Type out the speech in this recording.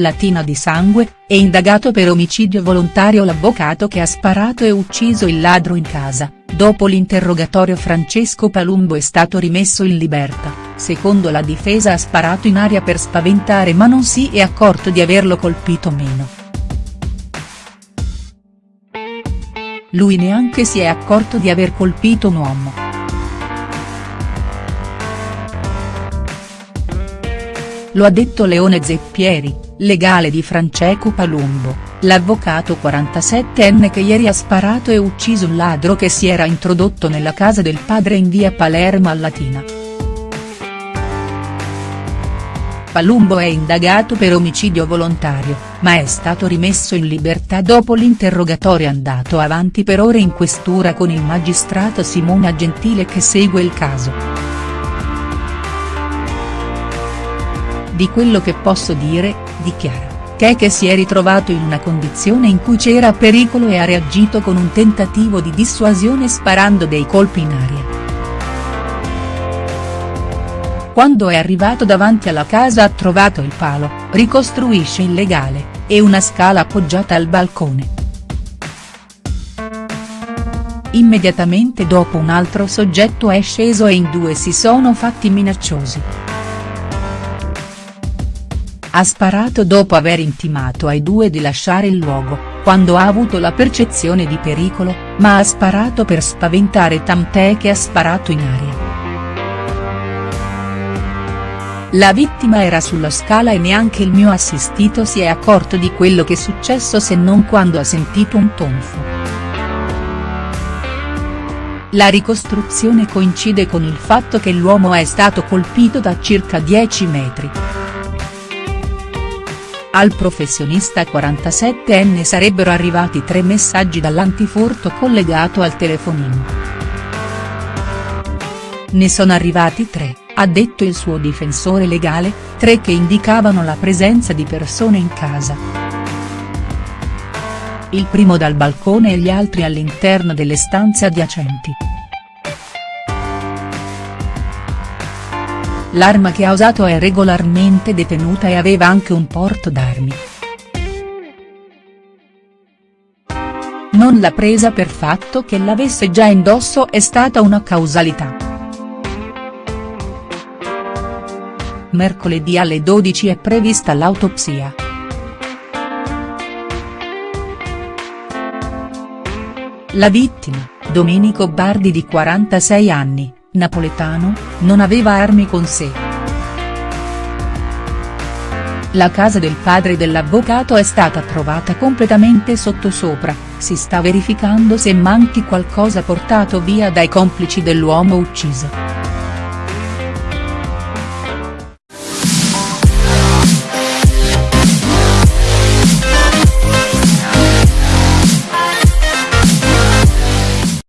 Latina di sangue, è indagato per omicidio volontario l'avvocato che ha sparato e ucciso il ladro in casa, dopo l'interrogatorio Francesco Palumbo è stato rimesso in libertà, secondo la difesa ha sparato in aria per spaventare ma non si è accorto di averlo colpito meno. Lui neanche si è accorto di aver colpito un uomo. Lo ha detto Leone Zeppieri, legale di Francesco Palumbo, l'avvocato 47enne che ieri ha sparato e ucciso un ladro che si era introdotto nella casa del padre in via Palermo a Latina. Palumbo è indagato per omicidio volontario, ma è stato rimesso in libertà dopo l'interrogatorio andato avanti per ore in questura con il magistrato Simona Gentile che segue il caso. Di quello che posso dire, dichiara, che si è ritrovato in una condizione in cui c'era pericolo e ha reagito con un tentativo di dissuasione sparando dei colpi in aria. Quando è arrivato davanti alla casa ha trovato il palo, ricostruisce il legale, e una scala appoggiata al balcone. Immediatamente dopo un altro soggetto è sceso e in due si sono fatti minacciosi. Ha sparato dopo aver intimato ai due di lasciare il luogo, quando ha avuto la percezione di pericolo, ma ha sparato per spaventare tant'è che ha sparato in aria. La vittima era sulla scala e neanche il mio assistito si è accorto di quello che è successo se non quando ha sentito un tonfo. La ricostruzione coincide con il fatto che l'uomo è stato colpito da circa 10 metri. Al professionista 47enne sarebbero arrivati tre messaggi dall'antifurto collegato al telefonino. Ne sono arrivati tre, ha detto il suo difensore legale, tre che indicavano la presenza di persone in casa. Il primo dal balcone e gli altri all'interno delle stanze adiacenti. L'arma che ha usato è regolarmente detenuta e aveva anche un porto d'armi. Non l'ha presa per fatto che l'avesse già indosso è stata una causalità. Mercoledì alle 12 è prevista l'autopsia. La vittima, Domenico Bardi di 46 anni, napoletano, non aveva armi con sé. La casa del padre dell'avvocato è stata trovata completamente sottosopra, si sta verificando se manchi qualcosa portato via dai complici dell'uomo ucciso.